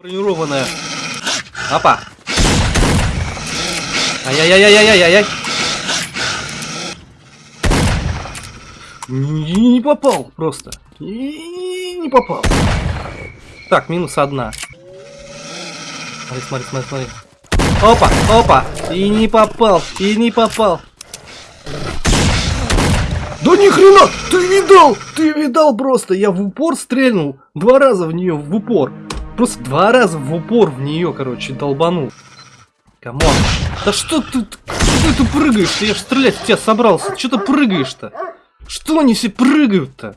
Бронированная. Опа. Ай-яй-яй-яй-яй-яй. Не, не попал просто. И не попал. Так, минус одна. Смотри, смотри, смотри, смотри. Опа, опа. И не попал, и не попал. Да ни хрена! Ты видал? Ты видал просто? Я в упор стрельнул. Два раза в нее в упор. Просто два раза в упор в нее, короче, долбанул. Come on. Да что ты, что ты прыгаешь-то? Я ж стрелять в тебя собрался. Что ты прыгаешь-то? Что они все прыгают-то?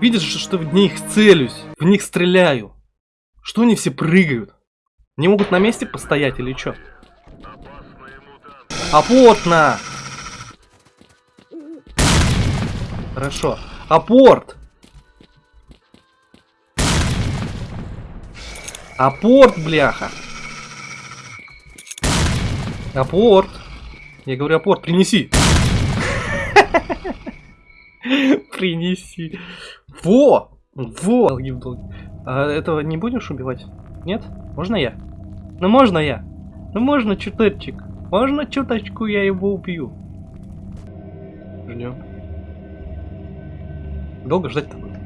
Видишь, что в них целюсь, в них стреляю. Что они все прыгают? Не могут на месте постоять или что? Апорт Хорошо. Апорт! Апорт, бляха! Апорт! Я говорю, апорт, принеси! Принеси. Во! Во! А этого не будешь убивать? Нет? Можно я? Ну можно я? Ну можно чуточек? Можно чуточку я его убью? Ждем. Долго ждать-то будет?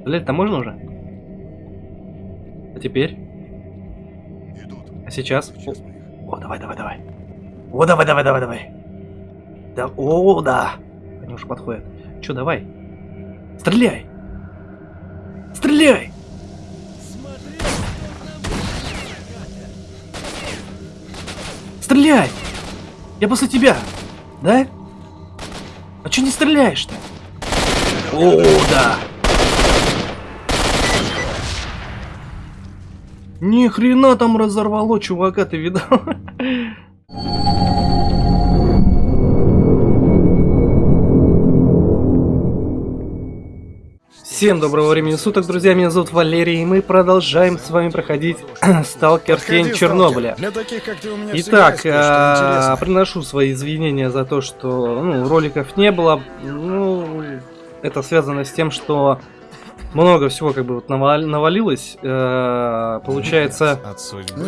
Стрелять-то можно уже? Теперь? Идут. А сейчас? О, о, давай, давай, давай. О, давай, давай, давай, давай. Да, о, да. Они уже подходят. Че, давай. Стреляй! Стреляй! Стреляй! Я после тебя! Да? А че не стреляешь-то? О, да! Ни хрена там разорвало, чувака, ты видал? Всем доброго времени суток, друзья, меня зовут Валерий, и мы продолжаем с вами проходить Сталкер Тень Чернобыля. Итак, а, приношу свои извинения за то, что ну, роликов не было. Ну, это связано с тем, что много всего как бы вот навалилось. Э, получается,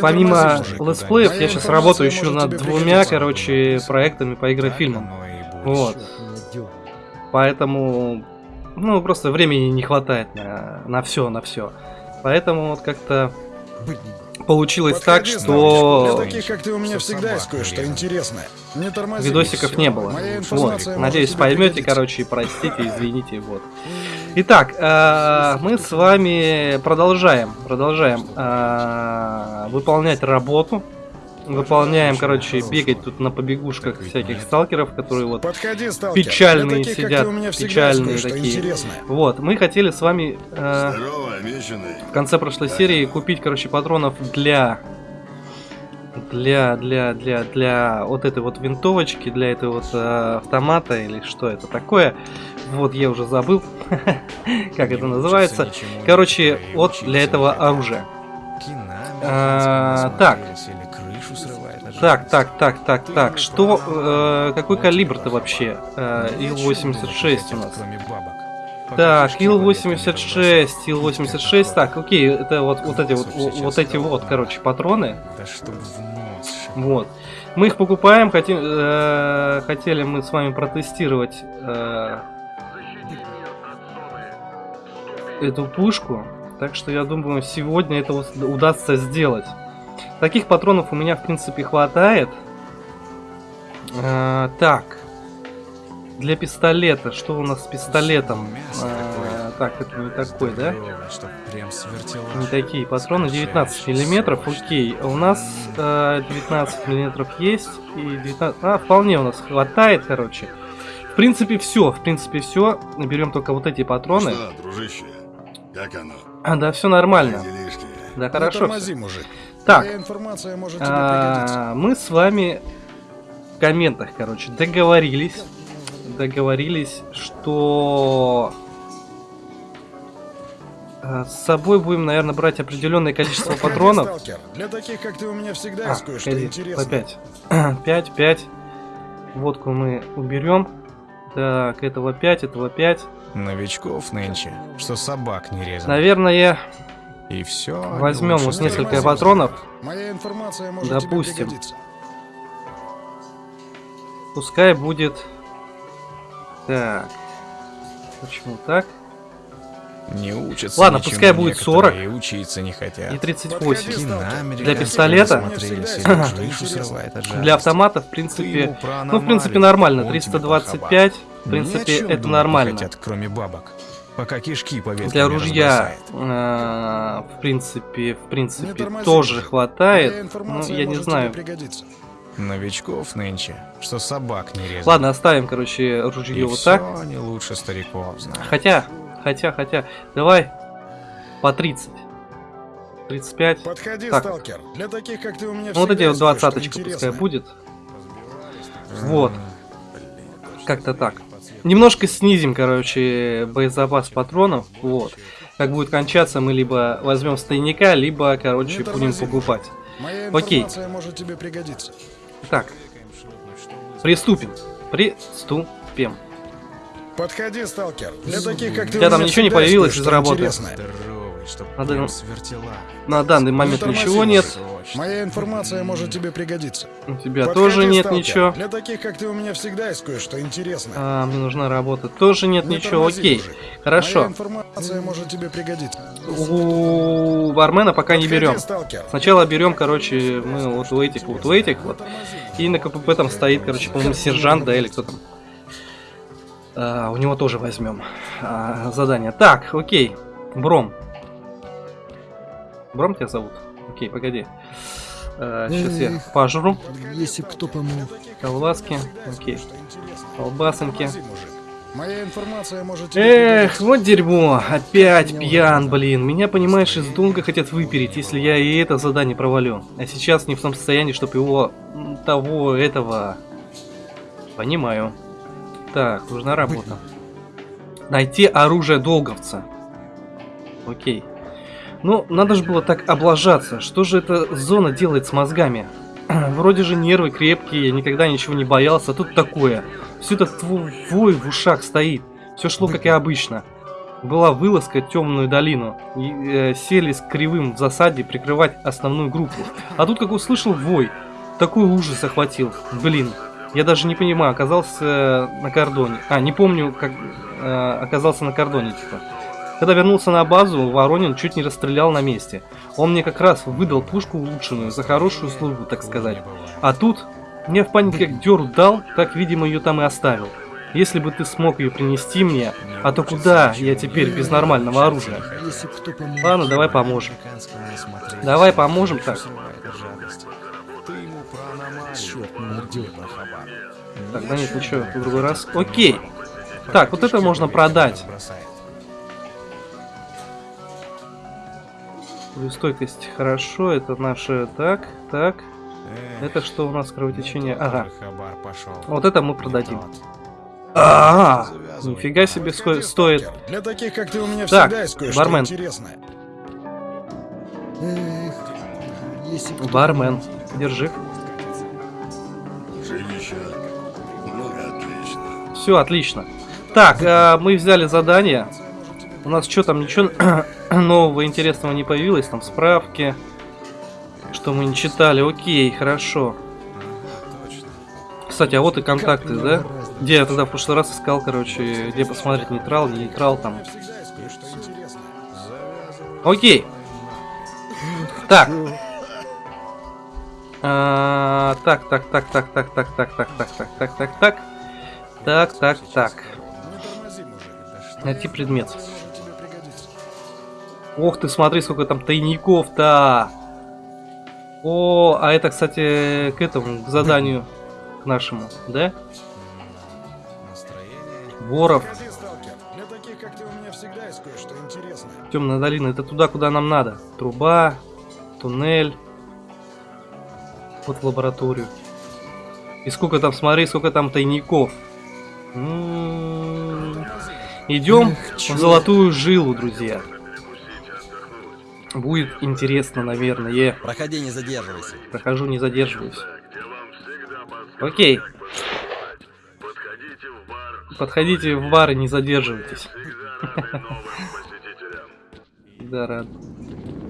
помимо летсплеев, я сейчас работаю еще над двумя, короче, проектами по игрофильмам. Вот. Поэтому ну, просто времени не хватает на, на все, на все. Поэтому вот как-то получилось так, что... Для таких, как ты, у меня всегда есть кое-что интересное. Не тормози, Видосиков не было. Вот. Надеюсь, поймете, короче, простите, извините, вот. Итак, э, мы с вами продолжаем, продолжаем э, выполнять работу выполняем, короче, бегать тут на побегушках всяких сталкеров, которые вот Подходи, сталкер. печальные таких, сидят, печальные такие. Интересное. Вот, мы хотели с вами э, в конце прошлой серии купить, короче, патронов для для для для для вот этой вот винтовочки, для этой вот э, автомата или что это такое. Вот я уже забыл, как это называется. Короче, вот для этого оружия. А, так, так, так, так, так, так. Что, э, какой калибр-то вообще? Э, Ил-86 у нас. Так, Ил-86, Ил-86. Так, окей, это вот, вот эти вот, вот эти вот, короче, патроны. Вот. Мы их покупаем, хотим, э, хотели мы с вами протестировать э, эту пушку. Так что я думаю, сегодня это удастся сделать. Таких патронов у меня, в принципе, хватает. А, так. Для пистолета. Что у нас с пистолетом? А, так, это не такой, да? Не такие патроны. 19 миллиметров, окей. У нас а, 19 миллиметров есть. И 19... А, вполне у нас хватает, короче. В принципе, все. В принципе, все. Берем только вот эти патроны. Что, дружище? Как оно? А, да, все нормально. Да, хорошо. Тормози, мужик. Так, а, мы с вами в комментах, короче, договорились, договорились, что а, с собой будем, наверное, брать определенное количество патронов. Для таких, как ты, у меня всегда есть кое-что интересное. По 5. 5, 5. Водку мы уберем. Так, этого 5, этого 5. Новичков нынче, что собак не резал. Наверное, и все. Возьмем вот несколько патронов. Моя информация может Допустим. Пускай будет... Так. Почему так? Не учатся Ладно, пускай будет 40. И учиться не хотят. И 38. Кино Для пистолета? Для автомата, в принципе... Ну, в принципе, нормально. 325. В принципе, это нормально. Хотят, кроме бабок. Пока кишки Для ружья, э, в принципе, в принципе, тоже хватает. Ну, я не знаю. Новичков нынче, что собак не резать. Ладно, оставим, короче, ружье И вот так. они лучше стариков знают. Хотя, хотя, хотя, давай по 30. 35. Подходи, Так. сталкер. Для таких, как ты, у меня Ну, вот эти вот двадцаточка пускай будет. Вот. Как-то так. Немножко снизим, короче, боезапас патронов. Вот. Как будет кончаться, мы либо возьмем с тайника, либо, короче, Не будем тормози. покупать. Моя Окей. может тебе пригодиться. Так. Приступим. Приступим. Подходи, сталкер. Для таких, как ты, У тебя у там ничего не появилось из работы? прям свертела. На данный момент ничего уже. нет. Моя информация может тебе пригодиться. У тебя Подходи, тоже нет сталкер. ничего. Для таких, как ты, у меня всегда есть кое-что интересное. А, мне нужна работа. Тоже нет Не ничего. Окей. Моя Хорошо. информация может тебе пригодиться. У бармена пока не Подходи, берем. сталкер. Сначала берем, короче, мы вот у этих вот, у этих вот. И на КПП там стоит, короче, по-моему, сержант, да, или кто там. А, у него тоже возьмем а, задание. Так, окей. Бром. Бром тебя зовут? Окей, погоди. сейчас я пожру. Если кто помог. Колбаски. Окей. Колбасоньки. Моя информация может Эх, вот дерьмо. Опять пьян, блин. Меня, понимаешь, из долга хотят выпереть, если я и это задание провалю. А сейчас не в том состоянии, чтобы его... того, этого... Понимаю. Так, нужна работа. Найти оружие долговца. Окей. Ну, надо же было так облажаться. Что же эта зона делает с мозгами? Вроде же нервы крепкие, я никогда ничего не боялся, а тут такое. Все этот твой вой в ушах стоит. Все шло как и обычно. Была вылазка в темную долину. И, э, сели с кривым в засаде прикрывать основную группу. А тут как услышал вой. Такой ужас охватил. Блин. Я даже не понимаю, оказался на кордоне. А, не помню, как э, оказался на кордоне, типа. Когда вернулся на базу, Воронин чуть не расстрелял на месте. Он мне как раз выдал пушку улучшенную за хорошую службу, так сказать. А тут мне в панике как дёру дал, так, видимо, ее там и оставил. Если бы ты смог ее принести мне, а то куда я теперь без нормального оружия? Ладно, давай поможем. Давай поможем так. Черт. Так, да нет, ничего, в другой раз. Окей. Так, вот это можно продать. Бросает. Стойкость хорошо, это наше... Так, так. Это что у нас кровотечение? Ага. Вот это мы продадим. Тот. А, Завязывай. нифига себе стоит. Для таких, как ты, у меня Так, бармен. Бармен, держи. Все, отлично. Так, а, мы взяли задание. У нас что там, ничего нового интересного не появилось? Там справки, что мы не читали. Окей, хорошо. Кстати, а вот и контакты, да? Где я тогда в прошлый раз искал, короче, где посмотреть нейтрал, не нейтрал там. Окей. Так. А, Так, так, так, так, так, так, так, так, так, так, так, так, так. Так, так, так. Найти предмет. Ох ты, смотри, сколько там тайников-то. О, а это, кстати, к этому, к заданию, к нашему, да? Воров, темная долина, это туда, куда нам надо. Труба, туннель. Вот в лабораторию. И сколько там, смотри, сколько там тайников. Идем Эх, в золотую жилу, друзья. Будет интересно, наверное. Проходи, не задерживайся. Прохожу, не задерживаюсь. Окей. Подходите в бар и не задерживайтесь. Да, рад.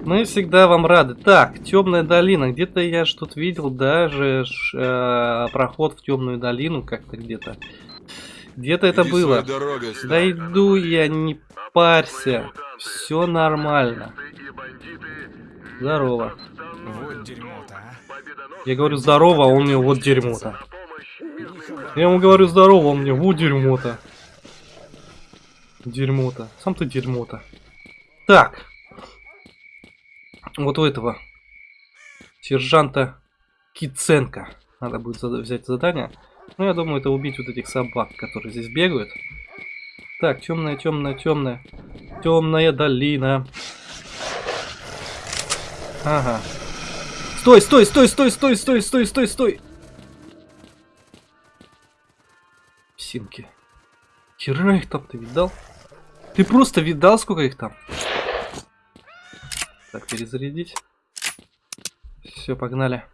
Мы всегда вам рады. Так, темная долина. Где-то я что-то видел даже э, проход в темную долину как-то где-то. Где-то это было. Да иду я, не парься. Все нормально. Здорово. Вот дерьмо-то, а. Я говорю здорово, а он мне вот дерьмо-то. Я ему говорю здорово, он мне вот дерьмо-то. Дерьмо-то. Сам ты дерьмо-то. Так. Вот у этого сержанта Киценко надо будет взять задание. Ну, я думаю, это убить вот этих собак, которые здесь бегают. Так, темная, темная, темная. Темная долина. Ага. Стой, стой, стой, стой, стой, стой, стой, стой, стой. Псинки. Хера их там ты видал? Ты просто видал, сколько их там? Так, перезарядить. Все, погнали.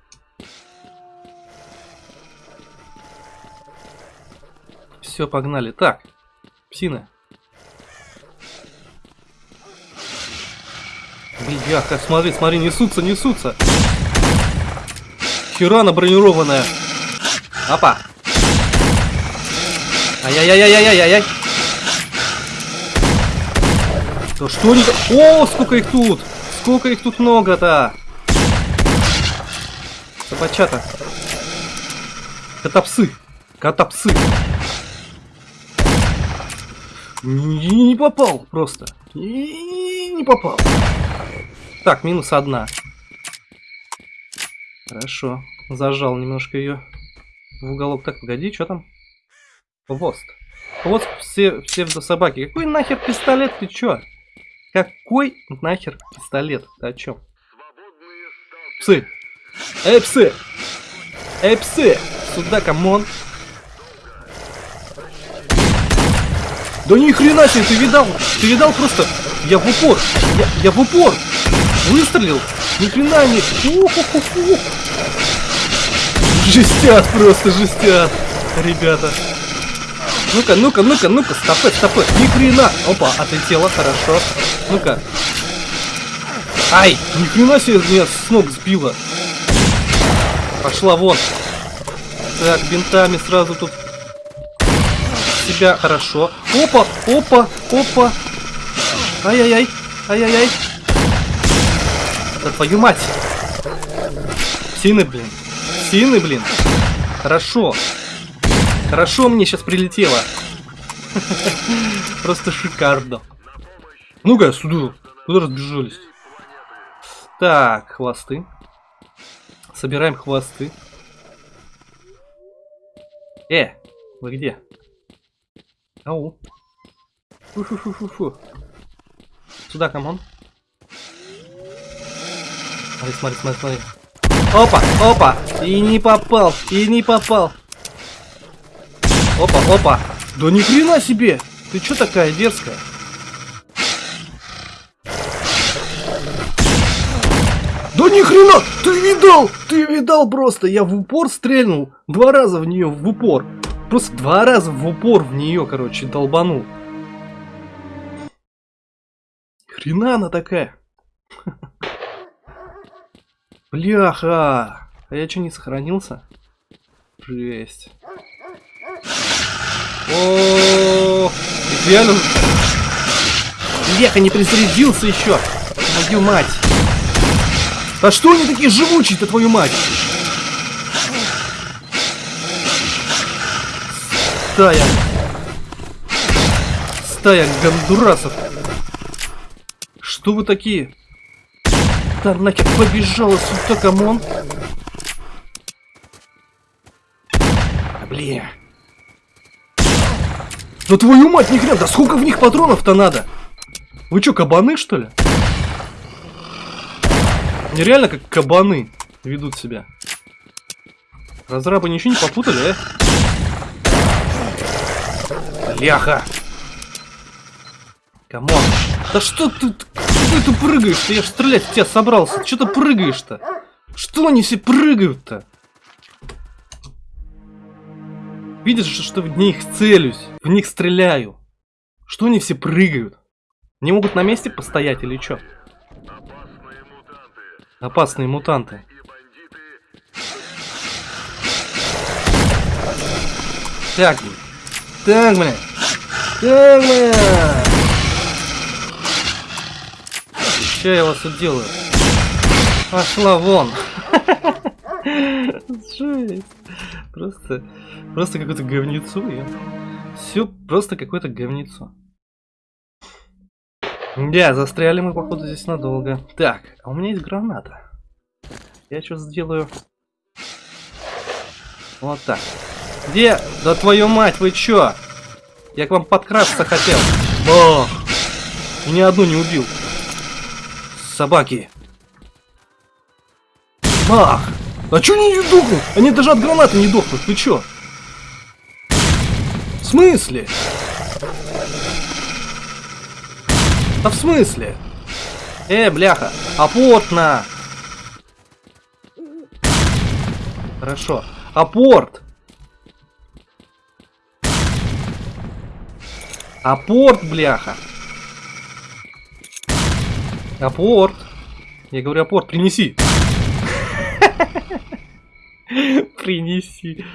Все, погнали. Так, псины. Бляха, смотри, смотри, несутся, несутся. Херана бронированная. Опа. Ай-яй-яй-яй-яй-яй. Да что они... О, сколько их тут! Сколько их тут много-то! Собачата. Котопсы. Котопсы. Не, попал просто. Не, не попал. Так, минус одна. Хорошо. Зажал немножко ее в уголок. Так, погоди, что там? Хвост. Хвост все, псевдособаки. Какой нахер пистолет? Ты чё? Какой нахер пистолет? Ты о чем? Псы! Эй, псы! Эй, псы! Сюда, come on! Да ни хрена себе, ты видал? Ты видал просто? Я в упор! Я, я в упор! Выстрелил! Ни хрена не... Уху-ху-ху. Жестят просто, жестят! Ребята! Ну-ка, ну-ка, ну-ка, ну-ка, стопы, стопы, ни хрена! Опа, отлетело, хорошо. Ну-ка. Ай, ни хрена себе меня с ног сбила. Пошла вон. Так, бинтами сразу тут себя хорошо. Опа, опа, опа. Ай-яй-яй, ай-яй-яй. Да твою мать. Сины, блин. Сины, блин. Хорошо. Хорошо мне сейчас прилетело. Просто шикарно. Ну-ка, сюда. Куда разбежались? Так, хвосты. Собираем хвосты. Э, вы где? Ау. Фу-фу-фу-фу-фу. Сюда, come on. Смотри, смотри, смотри, смотри. Опа, опа! И не попал, и не попал. Опа, опа. Да ни хрена себе! Ты чё такая дерзкая? Да ни хрена! Ты видал? Ты видал просто? Я в упор стрельнул. Два раза в нее в упор. Просто два раза в упор в нее, короче, долбанул. Хрена она такая. Бляха. А я что, не сохранился? Жесть. О, реально. Бляха, не перезарядился еще. Твою мать. А что они такие живучие-то, твою мать? Стая. Стая гондурасов. Что вы такие? Да нахер побежала сюда, come on. Бля. Да твою мать, ни хрена, да сколько в них патронов-то надо? Вы что, кабаны, что ли? Нереально как кабаны ведут себя. Разрабы ничего не попутали, а? Бляха! Come on! Да что ты, ты, ты прыгаешь-то? Я ж стрелять в тебя собрался. Что ты прыгаешь-то? Что они все прыгают-то? Видишь, что в них целюсь, в них стреляю. Что они все прыгают? Не могут на месте постоять или что? Опасные мутанты. Так. Так, блин. Так, блин. Что я вас тут делаю? Пошла вон. Жесть. Просто, просто какое-то говнецо. Я... Все просто какое-то говнецо. Да, застряли мы, походу, здесь надолго. Так, а у меня есть граната. Я что сделаю? Вот так. Где? Да твою мать, вы чё? Я к вам подкрасться хотел. Бах! И ни одну не убил. Собаки. Бах! А чё они не дохнут? Они даже от гранаты не дохнут. Вы чё? В смысле? Да в смысле? Э, бляха, апорт на! Хорошо. Апорт! Апорт, бляха! Апорт! Я говорю, апорт, принеси! Принеси.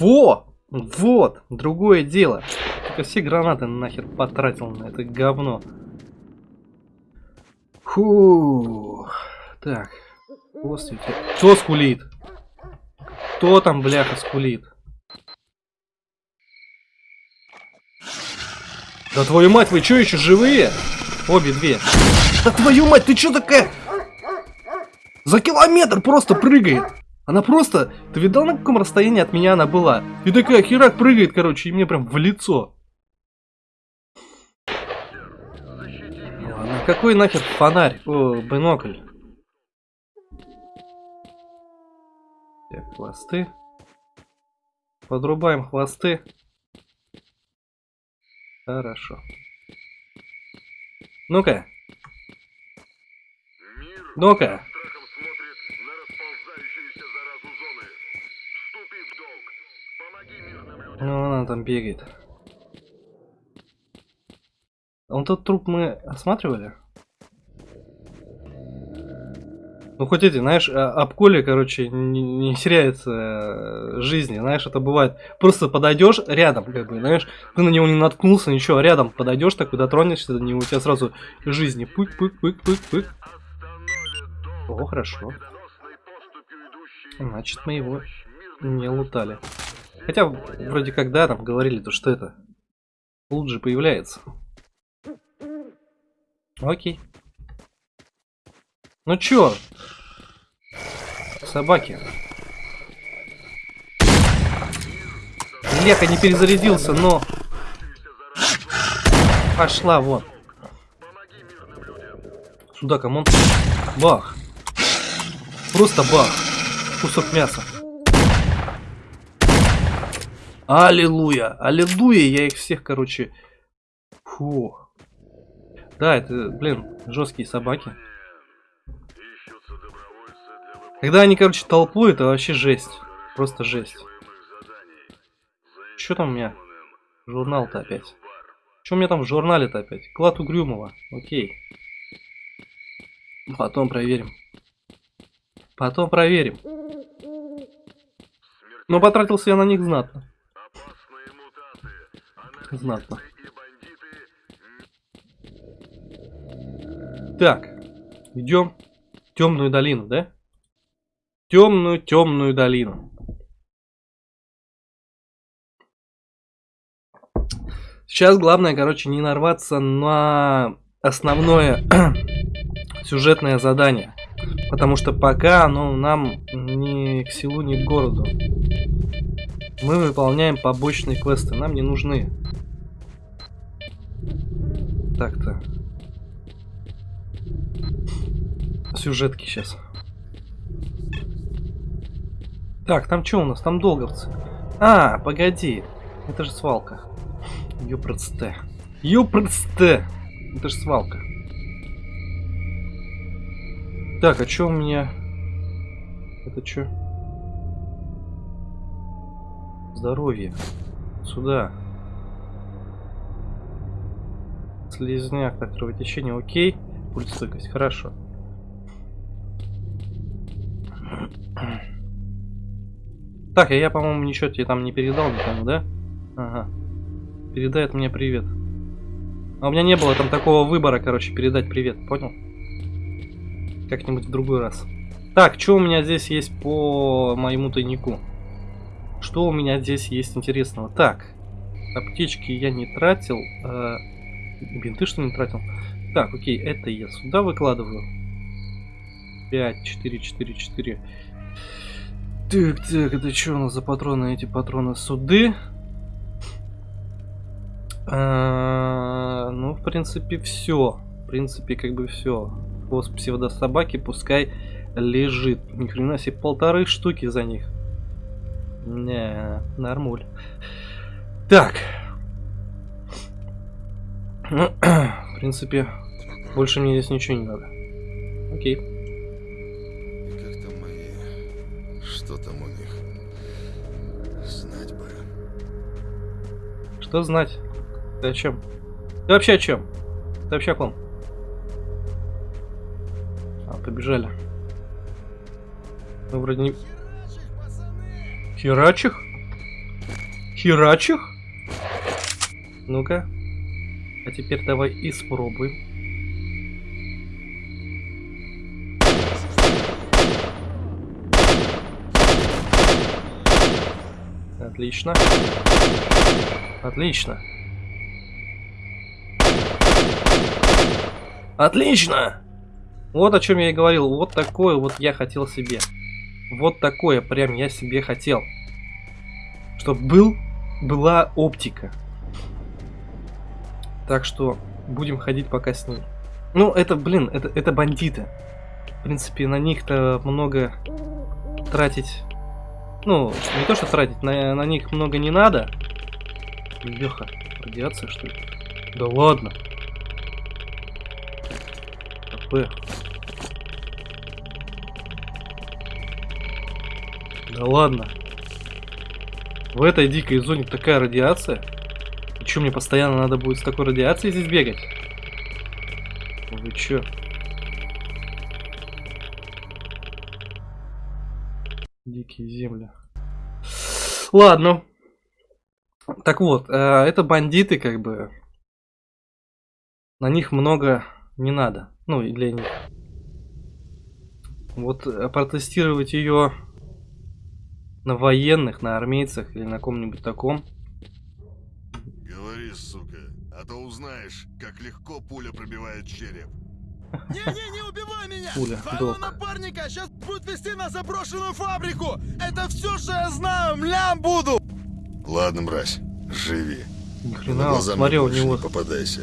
Во! Вот! Другое дело. Только все гранаты нахер потратил на это говно. Фу. Так. Господи. Кто скулит? Кто там, бляха, скулит? Да твою мать, вы что, еще живые? Обе две. Да твою мать, ты что такая? За километр просто прыгает. Она просто... Ты видал, на каком расстоянии от меня она была? И такая херак прыгает, короче, и мне прям в лицо. Ладно, какой нахер фонарь? О, бинокль. Так, хвосты. Подрубаем хвосты. Хорошо. Ну-ка. Ну-ка. Ну, она там бегает. Он тот труп мы осматривали? Ну, хоть эти, знаешь, а, об коле, короче, не, не теряется э, жизни, знаешь, это бывает. Просто подойдешь рядом, как бы, знаешь, ты на него не наткнулся, ничего, рядом подойдешь, такой дотронешься до него, у тебя сразу жизни пык-пык-пык-пык-пык. О, хорошо. Значит, мы его не лутали. Хотя, вроде как, да, там говорили, то что это. Лут же появляется. Окей. Ну чё? Собаки. Бляха не перезарядился, но... Пошла, вот. Сюда, come on. Бах. Просто бах. Кусок мяса. Аллилуйя! Аллилуйя! Я их всех, короче... Фу. Да, это, блин, жесткие собаки. Когда они, короче, толпой, это вообще жесть. Просто жесть. Что там у меня? Журнал-то опять. Что у меня там в журнале-то опять? Клад Угрюмова. Окей. Потом проверим. Потом проверим. Но потратился я на них знатно. Знатно. Так, идем в темную долину, да? Темную, темную долину. Сейчас главное, короче, не нарваться на основное сюжетное задание. Потому что пока оно нам ни к селу, ни к городу. Мы выполняем побочные квесты, нам не нужны. Так-то. Сюжетки сейчас. Так, там что у нас? Там долговцы. А, погоди. Это же свалка. Ёпрцте. Ёпрцте. Это же свалка. Так, а что у меня? Это что? Здоровье. сюда. Слизняк, так, кровотечение, окей. Пульстойкость, хорошо. Так, а я, по-моему, ничего тебе там не передал да? Ага. Передает мне привет. А у меня не было там такого выбора, короче, передать привет, понял? Как-нибудь в другой раз. Так, что у меня здесь есть по моему тайнику? Что у меня здесь есть интересного? Так, аптечки я не тратил. Э, бинты что не тратил? Так, окей, это я сюда выкладываю. 5, 4, 4, 4. Так, так, это что у нас за патроны? Эти патроны суды. А, ну, в принципе, все. В принципе, как бы все. Хвост псевдособаки пускай лежит. Ни хрена себе, полторы штуки за них. Не, нормуль. Так. Ну, в принципе, больше мне здесь ничего не надо. Окей. Что там у них? Знать бы. Что знать? Ты о чем? Ты вообще о чем? Ты вообще о ком? А, побежали. Мы вроде не... Херачих? Херачих? Ну-ка. А теперь давай испробуем. Отлично. Отлично. Отлично! Вот о чем я и говорил. Вот такое вот я хотел себе. Вот такое прям я себе хотел. Чтоб был, была оптика. Так что будем ходить пока с ней. Ну, это, блин, это, это бандиты. В принципе, на них-то много тратить... Ну, не то, что тратить, на, на них много не надо. Леха, радиация, что ли? Да ладно. АП. Да ладно. В этой дикой зоне такая радиация. И что, мне постоянно надо будет с такой радиацией здесь бегать? Вы чё? Дикие земли. Ладно. Так вот, э, это бандиты, как бы. На них много не надо. Ну, и для них. Вот э, протестировать ее на военных, на армейцах или на ком-нибудь таком. Говори, сука, а то узнаешь, как легко пуля пробивает череп. Не-не, не убивай меня! Пуля, Твоего док. напарника сейчас будут вести на заброшенную фабрику! Это все, что я знаю, млям буду! Ладно, мразь, живи. Ни На хрена, смотрел у него. не попадайся.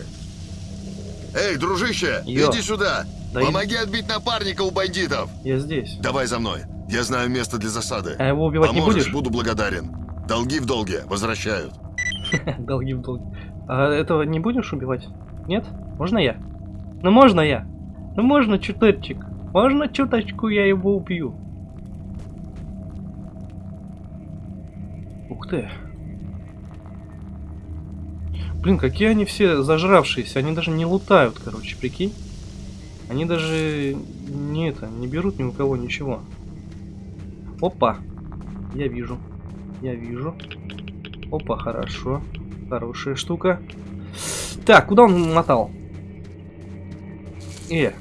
Эй, дружище, Йо. иди сюда! Да Помоги отбить напарника у бандитов! Я здесь. Давай за мной, я знаю место для засады. А его убивать не Поможешь, будешь? буду благодарен. Долги в долге возвращают. Долги в долги. А этого не будешь убивать? Нет? Можно я? Ну можно я? Ну можно чуточек? Можно чуточку я его убью? Ух ты. Блин, какие они все зажравшиеся. Они даже не лутают, короче, прикинь. Они даже не это, не берут ни у кого ничего. Опа. Я вижу. Я вижу. Опа, хорошо. Хорошая штука. Так, куда он мотал? Э,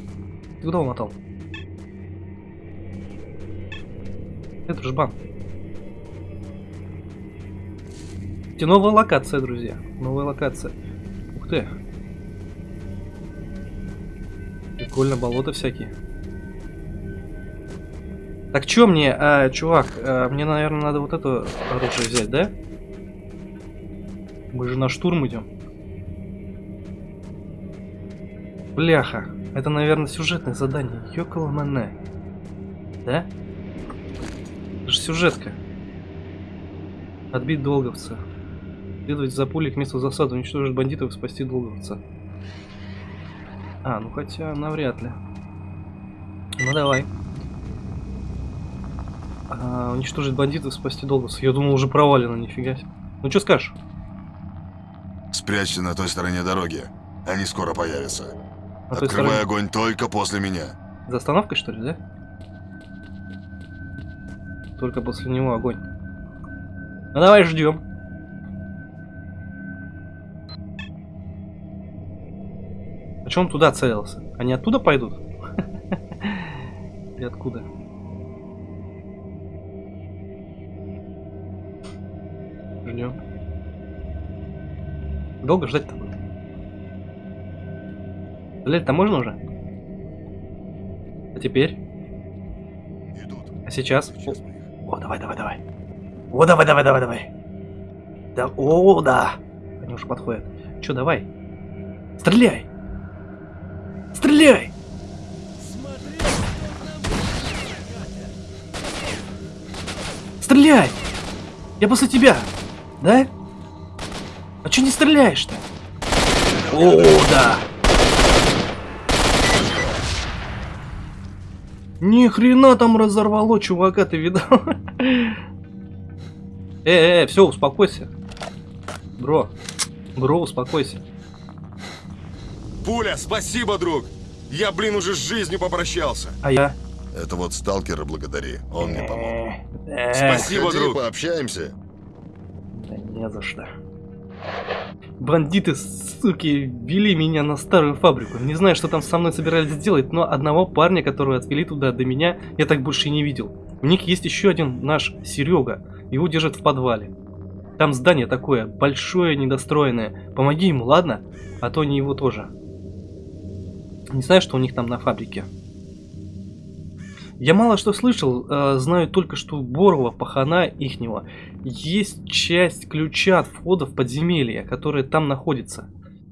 ты куда он мотал? Это же бан. Кстати, новая локация, друзья. Новая локация. Ух ты. Прикольно, болота всякие. Так, чё мне, а, чувак, а, мне, наверное, надо вот это оружие взять, да? Мы же на штурм идем. Бляха. Это, наверное, сюжетное задание. Йокола Мане. Да? Это же сюжетка. Отбить долговца. Следовать за пулей к месту засады, уничтожить бандитов и спасти долговца. А, ну хотя навряд ли. Ну давай. А, уничтожить бандитов, спасти долговца. Я думал уже провалено, нифига себе. Ну что скажешь? Спрячься на той стороне дороги. Они скоро появятся. На Открывай стороне. огонь только после меня. За остановкой, что ли, да? Только после него огонь. Ну давай ждем. А че он туда целился? Они оттуда пойдут? И откуда? Ждем. Долго ждать-то Стрелять-то можно уже? А теперь? Идут. А сейчас? Сейчас их. О, давай, давай, давай. О, давай, давай, давай, давай. Да, о, да. Они уже подходят. Че, давай. Стреляй. Стреляй. Стреляй. Я после тебя. Да? А че не стреляешь-то? О, да. Ни хрена там разорвало, чувака, ты видал? Э, э, все, успокойся. Бро, бро, успокойся. Пуля, спасибо, друг! Я, блин, уже с жизнью попрощался. А я? Это вот сталкера благодари. Он мне помог. Спасибо, Ходи, друг. пообщаемся. Да не за что. Бандиты, суки, вели меня на старую фабрику. Не знаю, что там со мной собирались сделать, но одного парня, которого отвели туда до меня, я так больше и не видел. У них есть еще один наш Серега. Его держат в подвале. Там здание такое, большое, недостроенное. Помоги ему, ладно? А то не его тоже. Не знаю, что у них там на фабрике. Я мало что слышал, э, знаю только, что Борова, пахана ихнего, есть часть ключа от входа в подземелье, которое там находится.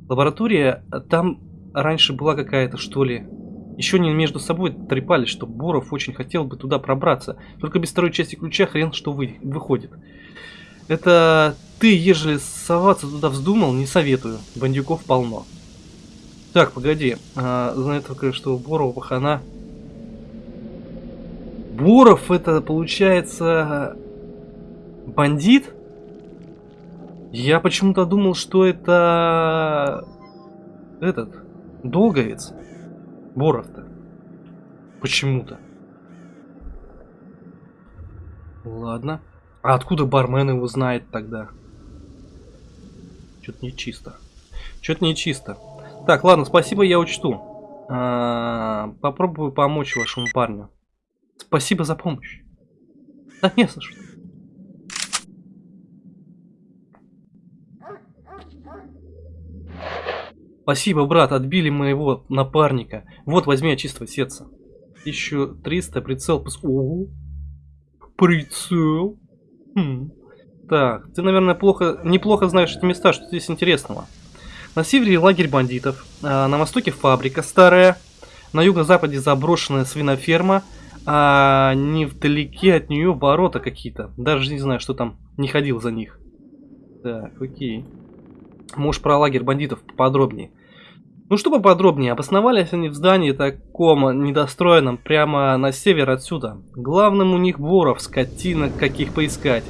Лаборатория э, там раньше была какая-то, что ли. Еще не между собой трепались, что Боров очень хотел бы туда пробраться. Только без второй части ключа хрен что вы, выходит. Это ты, ежели соваться туда вздумал, не советую. Бандюков полно. Так, погоди. А, знаю только, что Борова пахана Буров это получается бандит? Я почему-то думал, что это этот долговец. Боров-то. Почему-то. Ладно. А откуда бармен его знает тогда? Что-то нечисто. Что-то нечисто. Так, ладно, спасибо, я учту. А, попробую помочь вашему парню. Спасибо за помощь. Да не за. Спасибо, брат, отбили моего напарника. Вот, возьми от чистого сердца. 1300, прицел. пос- Ого. Прицел. Хм. Так, ты, наверное, плохо, неплохо знаешь эти места, что здесь интересного. На севере лагерь бандитов, а на востоке фабрика старая, на юго-западе заброшенная свиноферма, а невдалеке от нее ворота какие-то. Даже не знаю, что там, не ходил за них. Так, окей. Можешь про лагерь бандитов поподробнее. Ну что поподробнее, обосновались они в здании таком недостроенном прямо на север отсюда. Главным у них Боров, скотина, каких поискать.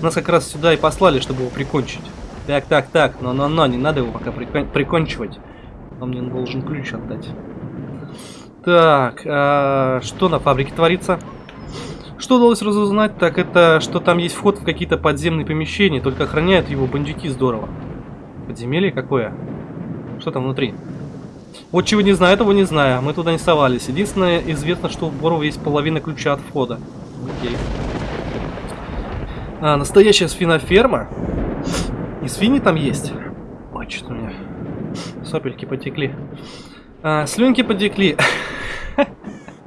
Нас как раз сюда и послали, чтобы его прикончить. Так, так, так, но-но-но, не надо его пока прикон- прикончивать. Он мне должен ключ отдать. Так, а, что на фабрике творится? Что удалось разузнать, так это, что там есть вход в какие-то подземные помещения, только охраняют его бандюки здорово. Подземелье какое? Что там внутри? Вот чего не знаю, этого не знаю. Мы туда не совались. Единственное, известно, что у Борова есть половина ключа от входа. Окей. А, настоящая свиноферма? И свиньи там есть? Ой, что-то у меня сопельки потекли. А, слюнки потекли.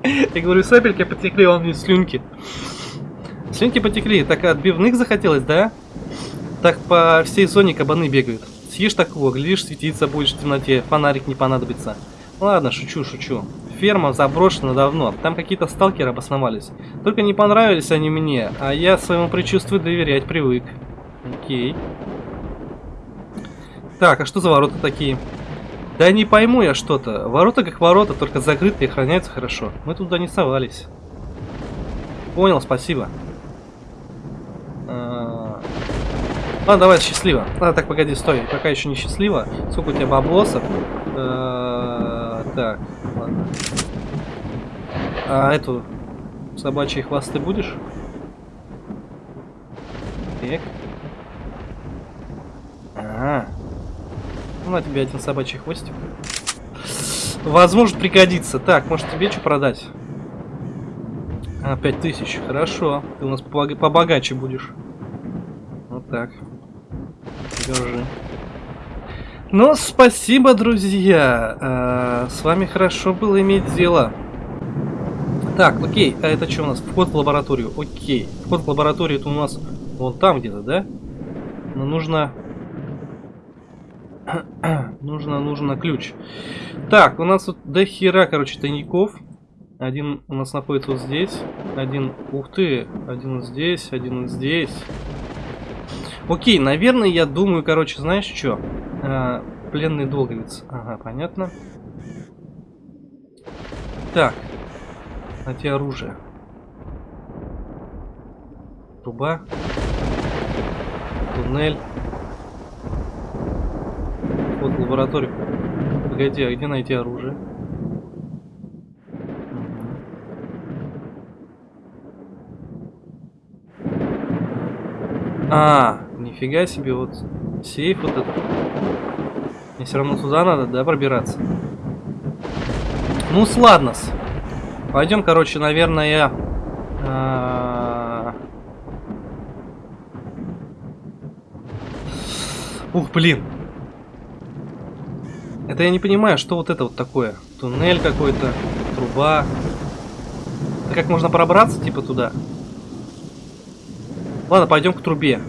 Я говорю, сопельки потекли, он мне слюнки. Слюнки потекли. Так отбивных захотелось, да? Так по всей зоне кабаны бегают. Съешь такого, глядишь, светиться будешь в темноте, фонарик не понадобится. Ладно, шучу, шучу. Ферма заброшена давно, там какие-то сталкеры обосновались. Только не понравились они мне, а я своему предчувствию доверять привык. Окей. Так, а что за ворота такие? Да не пойму я что-то. Ворота как ворота, только закрытые, охраняются хорошо. Мы туда не совались. Понял, спасибо. А, А, давай, счастливо. А, так, погоди, стой. Пока еще не счастливо. Сколько у тебя баблосов? Э, Так, ладно. А эту собачьи хвосты будешь? Так. Ага. Ну, на тебе один собачий хвостик. Возможно, пригодится. Так, может тебе что продать? А, 5000. Хорошо. Ты у нас побога- побогаче будешь. Вот так. Держи. Ну, спасибо, друзья. А, с вами хорошо было иметь дело. Так, окей. А это что у нас? Вход в лабораторию. Окей. Вход в лабораторию это у нас вон там где-то, да? Но нужно... нужно, нужно ключ. Так, у нас тут до хера, короче, тайников. Один у нас находится вот здесь. Один, ух ты, один здесь, один здесь. Окей, наверное, я думаю, короче, знаешь что? А, пленный долговец. Ага, понятно. Так. Найти оружие. Труба. Туннель. Лабораторию. Погоди, а где найти оружие? А, нифига себе, вот сейф вот этот. Мне все равно туда надо, да, пробираться? Ну, ладно. Пойдем, короче, наверное, а, Ух, блин. Это я не понимаю, что вот это вот такое. Туннель какой-то, труба. Это как можно пробраться, типа, туда? Ладно, пойдем к трубе.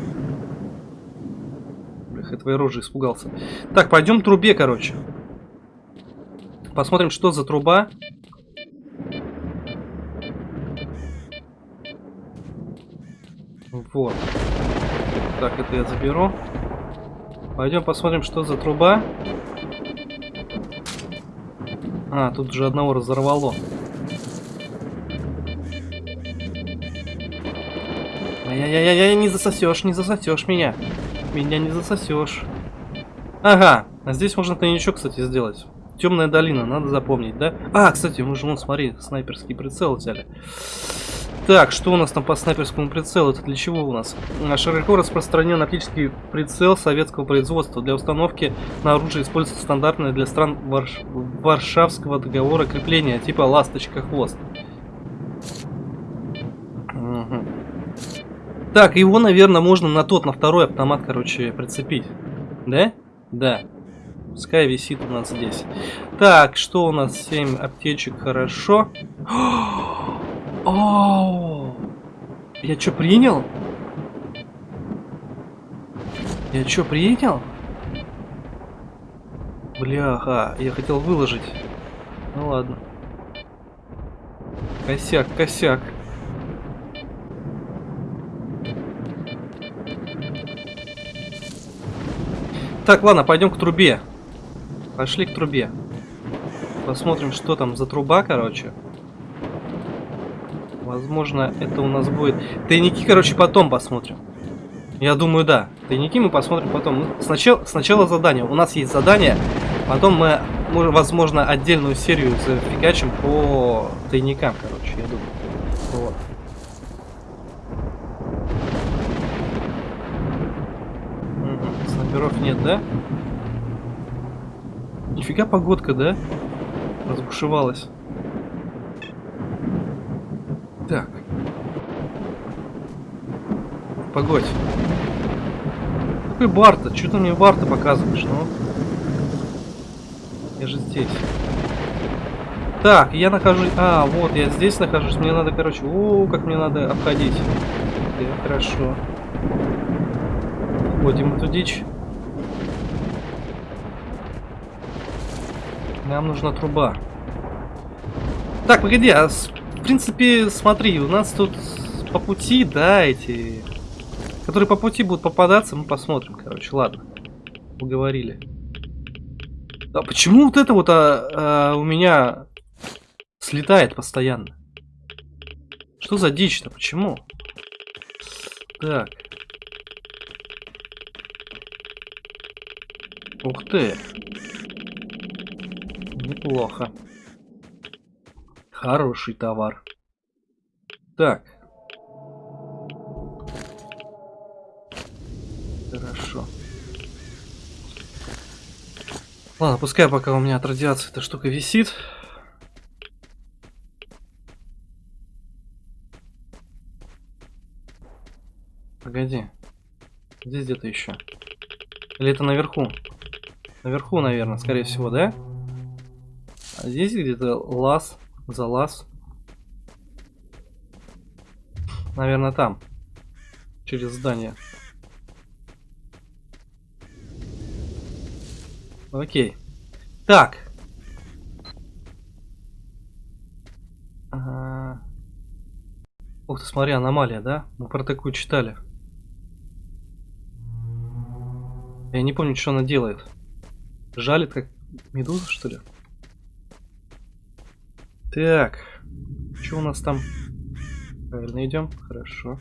Блях, я твоей рожи испугался. Так, пойдем к трубе, короче. Посмотрим, что за труба. Вот. Так, это я заберу. Пойдем посмотрим, что за труба. А, тут уже одного разорвало. Ай-яй-яй-яй, не засосешь, не засосешь меня. Меня не засосешь. Ага, а здесь можно тайничок, кстати, сделать. Темная долина, надо запомнить, да? А, кстати, мы же, вон, смотри, снайперский прицел взяли. Так, что у нас там по снайперскому прицелу? Это для чего у нас? Широко распространен оптический прицел советского производства. Для установки на оружие используется стандартное для стран Варш... Варшавского договора крепления, типа ласточка-хвост. Мгм. Так, его, наверное, можно на тот, на второй автомат, короче, прицепить. Да? Да. Пускай висит у нас здесь. Так, что у нас? 7 аптечек, хорошо. О, я что, принял? Я что, принял? Бляха, я хотел выложить. Ну ладно. Косяк, косяк. Так, ладно, пойдем к трубе. Пошли к трубе. Посмотрим, что там за труба, короче. Возможно, это у нас будет... Тайники, короче, потом посмотрим. Я думаю, да. Тайники мы посмотрим потом. Ну, Сначала, сначала задание. У нас есть задание. Потом мы, возможно, отдельную серию зафигачим по тайникам, короче, я думаю. Вот. Снайперов нет, да? Нифига погодка, да? Разбушевалась. Так. Погодь. Какой бар-то? Что ты мне бар-то показываешь, ну? Я же здесь. Так, я нахожусь... А, вот, я здесь нахожусь. Мне надо, короче... О, как мне надо обходить. Так, хорошо. Входим эту дичь. Нам нужна труба. Так, погоди, а в принципе, смотри, у нас тут по пути, да, эти... Которые по пути будут попадаться, мы посмотрим, короче, ладно. Поговорили. А почему вот это вот а, а, у меня слетает постоянно? Что за дичь-то? Почему? Так. Ух ты. Неплохо. Хороший товар. Так. Ладно, пускай пока у меня от радиации эта штука висит. Погоди. Здесь где-то еще. Или это наверху? Наверху, наверное, скорее всего, да? А здесь где-то лаз, залаз. Наверное, там. Через здание. Окей. Так. Ага. Ух ты, смотри, аномалия, да? Мы про такую читали. Я не помню, что она делает. Жалит, как медуза, что ли? Так. Что у нас там? Правильно идем? Хорошо.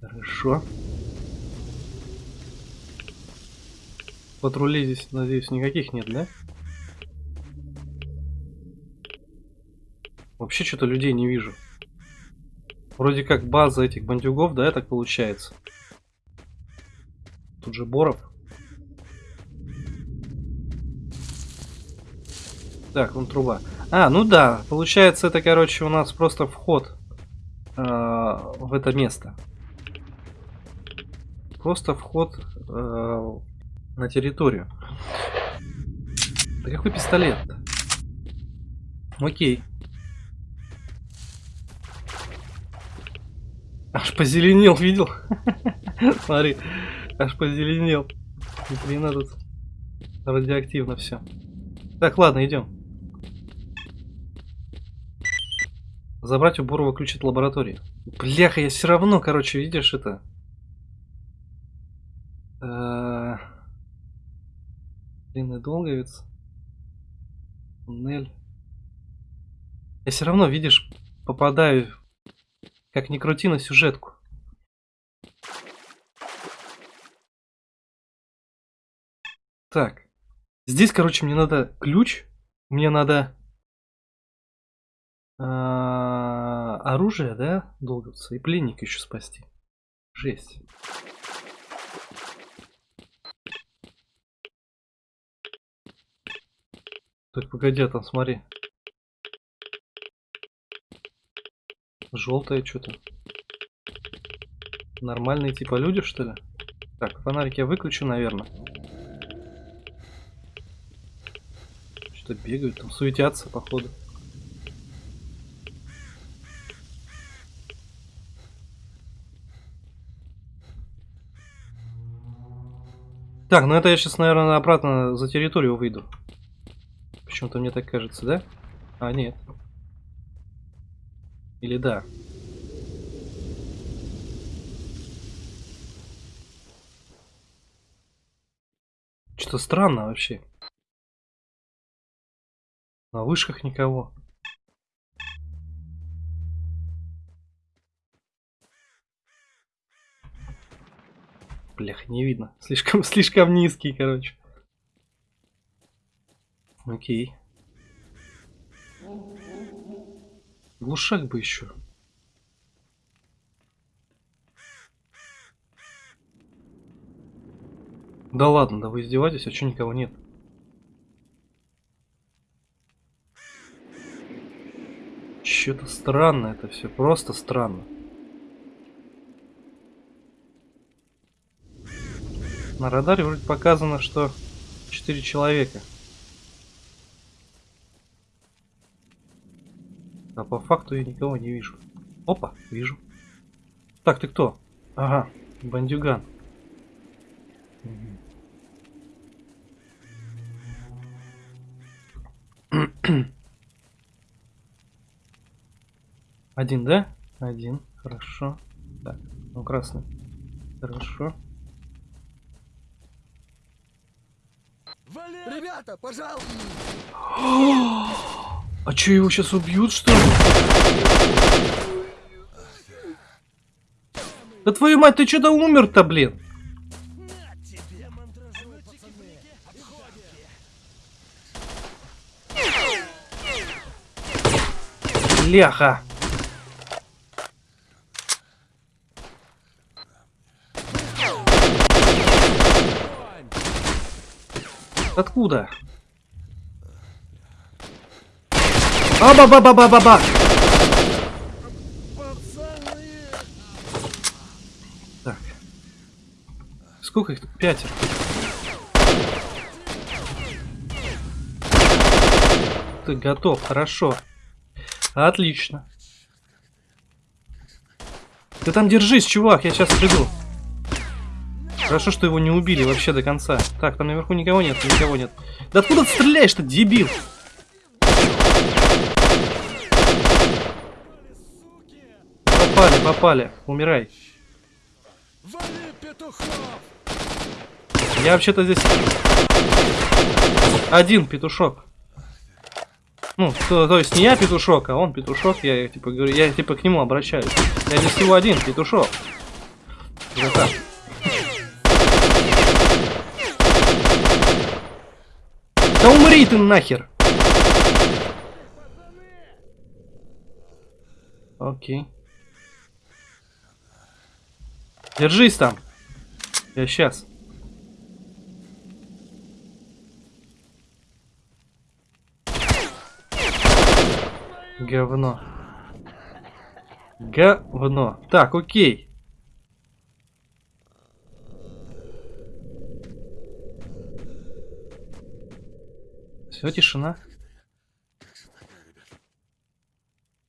Хорошо. Патрулей здесь, надеюсь, никаких нет, да? Вообще что-то людей не вижу. Вроде как база этих бандюгов, да, так получается. Тут же Боров. Так, вон труба. А, ну да, получается это, короче, у нас просто вход э, в это место. Просто вход э, на территорию. Да какой пистолет? -то? Окей. Аж позеленел, видел? Смотри. Аж позеленел. Ни хрена тут радиоактивно все. Так, ладно, идем. Забрать у Бурова ключ от лаборатории. Бляха, я все равно, короче, видишь это. Э, длинный долговец. Туннель. Я все равно, видишь, попадаю, как ни крути, на сюжетку. Так. Здесь, короче, мне надо ключ. Мне надо а, оружие, да, долговца, и пленника еще спасти. Жесть. Так, погоди, а там смотри. Желтое что-то. Нормальные типа люди, что ли? Так, фонарик я выключу, наверное. Что бегают, там суетятся, походу. Так, ну это я сейчас, наверное, обратно за территорию выйду. Почему-то мне так кажется, да? А, нет. Или да? Что странно вообще. На вышках никого. Блях, не видно. Слишком, слишком низкий, короче. Окей. Глушак бы еще. Да ладно, да вы издеваетесь, а что никого нет? Что-то странно это все, просто странно. На радаре вроде показано, что 4 человека. А по факту я никого не вижу. Опа, вижу. Так, ты кто? Ага, бандюган. Один, да? Один. Хорошо. Так, ну красный. Хорошо. Ребята, пожалуйста! А чё, его сейчас убьют, что ли? Да твою мать, ты чё-то умер-то, блин. Бляха. Откуда? Аба-ба-ба-ба-ба-ба! Так. Сколько их тут? Пятеро. Ты готов, хорошо. Отлично. Ты там держись, чувак, я сейчас приду. Хорошо, что его не убили вообще до конца. Так, там наверху никого нет, никого нет. Да откуда ты стреляешь-то, дебил? Попали, попали. Умирай. Я вообще-то здесь один петушок. Ну, то, то есть не я петушок, а он петушок, я типа говорю, я типа к нему обращаюсь. Я здесь всего один петушок. Это так. Да умри ты нахер! Окей. Держись там. Я сейчас. Говно. Говно. Так, окей. Все, тишина.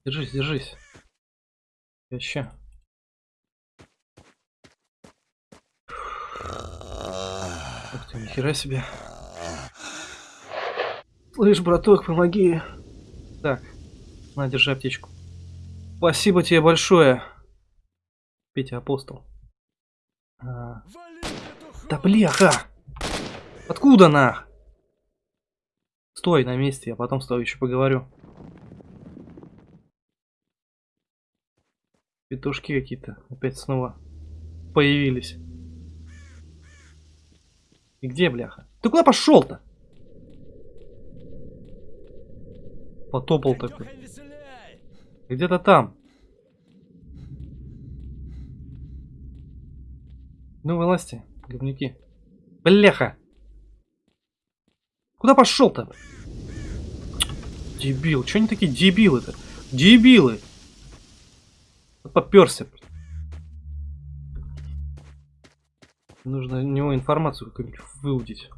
Держись, держись. Еще. Ух нихера себе. Слышь, браток, помоги. Так, на, держи аптечку. Спасибо тебе большое. Петя Апостол. А... Да бляха! Откуда на? Стой на месте, я потом с тобой еще поговорю. Петушки какие-то опять снова появились. И где, бляха? Ты куда пошел-то? Потопал такой. Где-то там. Ну, вылазьте, говнюки. Бляха! Куда пошел-то? Дебил. Че они такие дебилы-то? Дебилы! Поперся. Нужно у него информацию какую-нибудь выудить.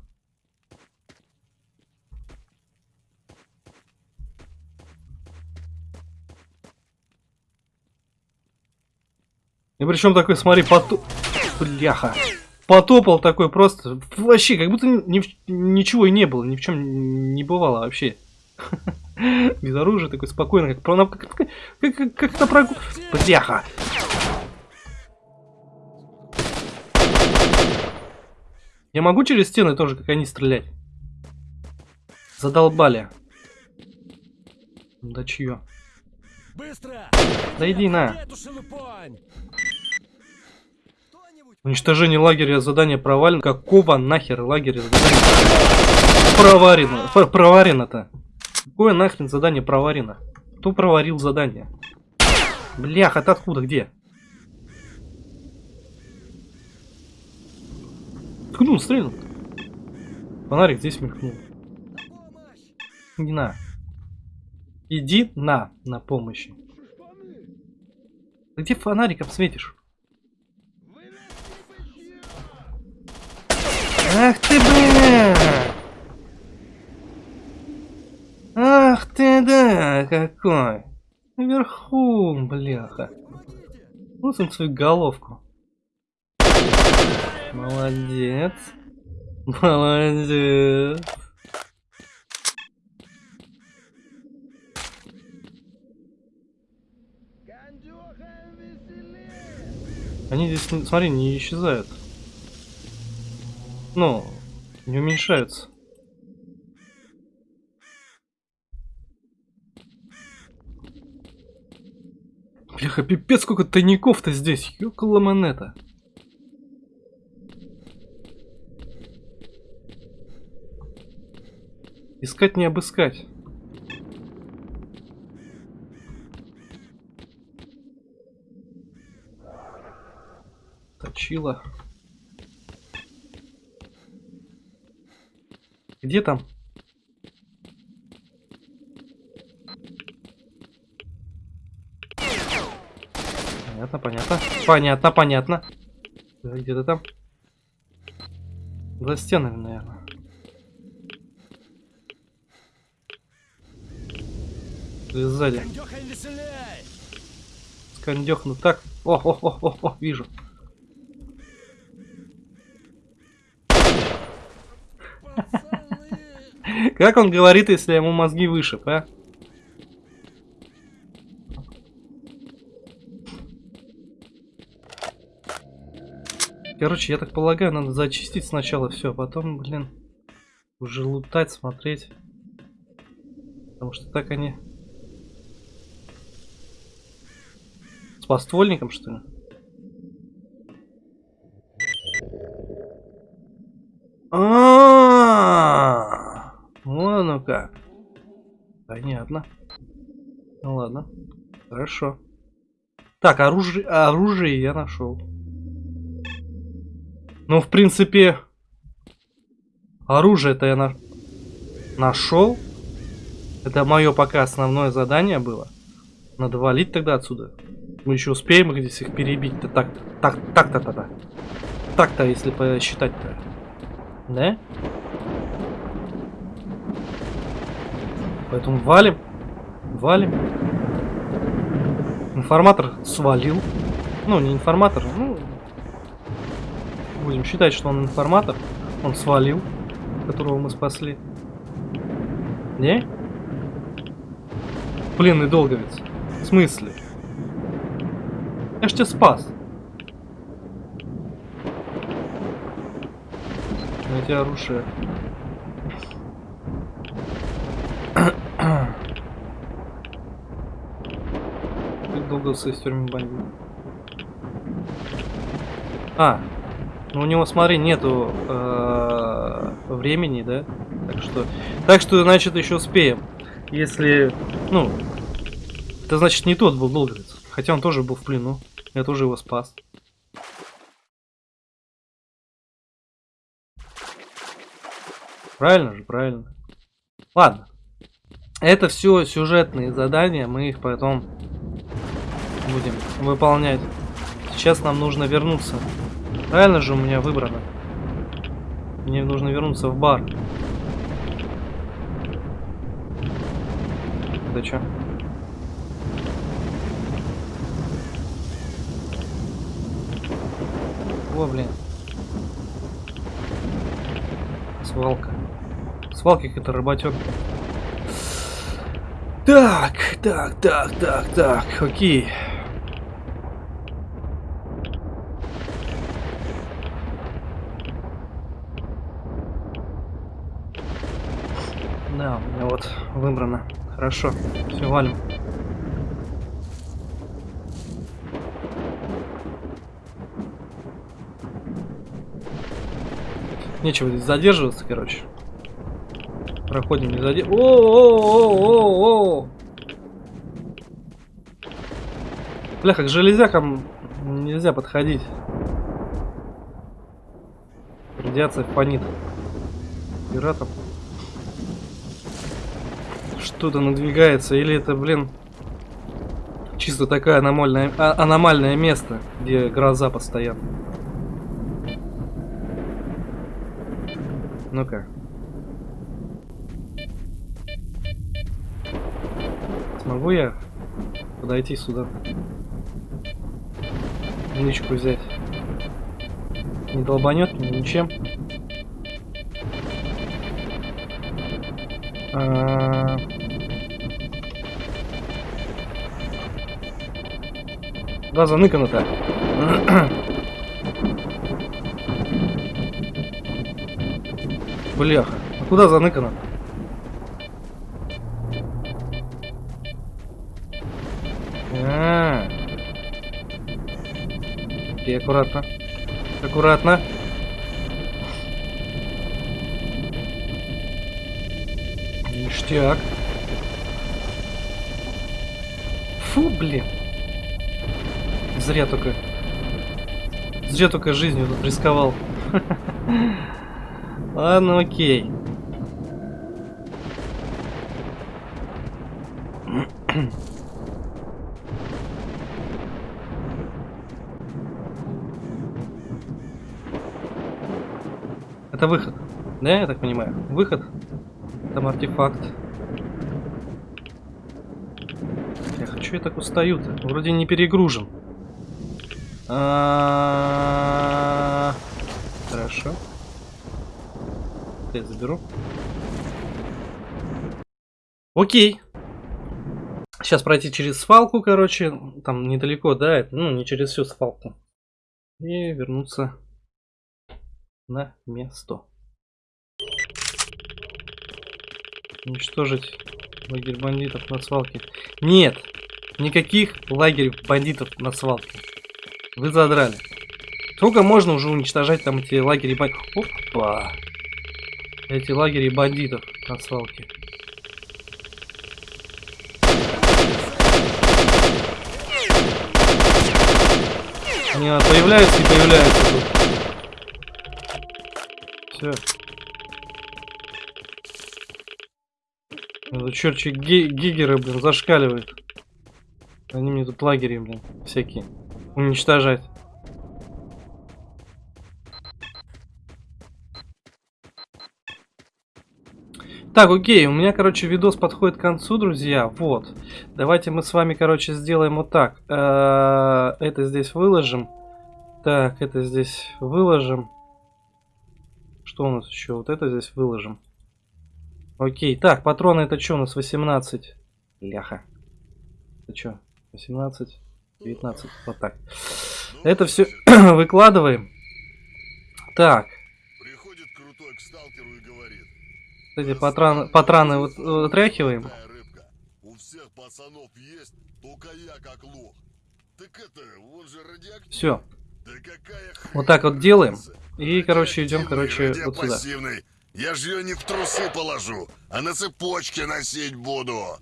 И причем такой, смотри, потоп... Бляха. Потопал такой просто. Вообще, как будто ни, ничего и не было, ни в чем не бывало вообще. Без оружия такой спокойно, как, как, как, как, как на прогул... Бляха. Я могу через стены тоже, как они, стрелять? Задолбали. Да чье? Быстро! Да иди на. Уничтожение лагеря задание провалено. Какого нахер лагеря задание проварено? Проварено-то. Какое нахрен задание проварено? Кто проварил задание? Бляха, ты откуда? Где? Ткнул, стрельнул. Фонарик здесь мелькнул. Иди на. Иди на, на помощи. Ты где фонариком светишь? Ах ты, бля! Ах ты, да, какой! Наверху, бляха. Вот он свою головку. Молодец. Молодец. Они здесь, смотри, не исчезают. Ну, не уменьшаются. Бляха, пипец, сколько тайников-то здесь. Ёкала монета. Искать не обыскать. Точила. Где там? Понятно, понятно. Понятно, понятно. Где-то там. За стенами, наверное. Или сзади. Скандехну так. О, о, о, о, о, вижу. Как он говорит, если ему мозги вышиб, а? Короче, я так полагаю, надо зачистить сначала все, а потом, блин, уже лутать, смотреть. Потому что так они... С поствольником, что ли? А, Вон оно как. Понятно. Ну ладно. Хорошо. Так, оружие, оружие я нашел. Ну, в принципе, оружие-то я на... нашел. Это мое пока основное задание было. Надо валить тогда отсюда. Мы еще успеем их здесь их перебить-то. Так, так, так-то, то так. Так-то, если посчитать-то. Да? Поэтому валим. Валим. Информатор свалил. Ну, не информатор, ну... Будем считать, что он информатор. Он свалил, которого мы спасли. Не? Пленный долговец. В смысле? Я ж тебя спас. Найти оружие. Как долго с тюрьмы бомбил? А, ну у него, смотри, нету э, времени, да? Так что, так что, значит, еще успеем. Если, ну, это значит не тот был долговец. Хотя он тоже был в плену. Я тоже его спас. Правильно же, правильно. Ладно. Это все сюжетные задания, мы их потом будем выполнять. Сейчас нам нужно вернуться. Правильно же у меня выбрано. Мне нужно вернуться в бар. Да чё? О, блин. Свалка. Свалки какой-то работёк. Так, так, так, так, так, окей. Да, у меня вот выбрано. Хорошо, все, валим. Нечего здесь задерживаться, короче. Проходим не задерживаться. О-о-о-о-о! Бляха, к железякам нельзя подходить. Радиация фонит. Пиратов. Что-то надвигается. Или это, блин, чисто такая аномальная, а, аномальное место, где гроза постоянно. Ну-ка. Смогу я подойти сюда? Нычку взять. Не долбанет мне ничем. А... Да, заныкано-то. Бляха. А куда заныкано? А, аккуратно. Аккуратно. Ништяк. Фу, блин. Зря только. Зря только жизнью тут рисковал. Ладно, окей. Это выход. Да, я так понимаю? Выход. Там артефакт. Я хочу, я так устаю-то. Вроде не перегружен. А, Хорошо. Я заберу. Окей. Сейчас пройти через свалку, короче. Там недалеко, да? это, Ну, не через всю свалку. И вернуться на место. Уничтожить лагерь бандитов на свалке. Нет! Никаких лагерей бандитов на свалке. Вы задрали. Сколько можно уже уничтожать там эти лагеря бандитов? Опа! Эти лагеря бандитов на свалке. Они появляются и появляются тут. Все. Это черчи ги гигеры, блин, зашкаливают. Они мне тут лагеря, блин, всякие. Уничтожать. Так, окей, у меня, короче, видос подходит к концу, друзья. Вот. Давайте мы с вами, короче, сделаем вот так. Э, Это здесь выложим. Так, это здесь выложим. Что у нас еще? Вот это здесь выложим. Окей, так, патроны это что у нас? 18. Ляха. Это что? 18, 19. Вот так. Это все выкладываем. Так. Приходит крутой к сталкеру и говорит. Эти патраны, патраны вот, вытряхиваем. «Такая рыбка. У всех пацанов есть, только я как лох. Так это, он же радиоактивный. Все. Да Вот так вот делаем. И, короче, идем, короче, вот сюда. Я же ее не в трусы положу, а на цепочке носить буду.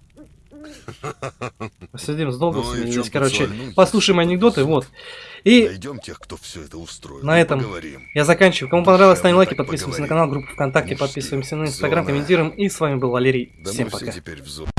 Посидим с долгосами Ну здесь, короче. поцелуй? Послушаем анекдоты, вот. И Найдем тех, кто все это устроил. На и этом поговорим. я заканчиваю. Кому понравилось, ставим лайки, так подписываемся на поговорим. канал, группу ВКонтакте, Мужские. подписываемся на Инстаграм, комментируем. И с вами был Валерий. Да Всем пока. все теперь в зоне.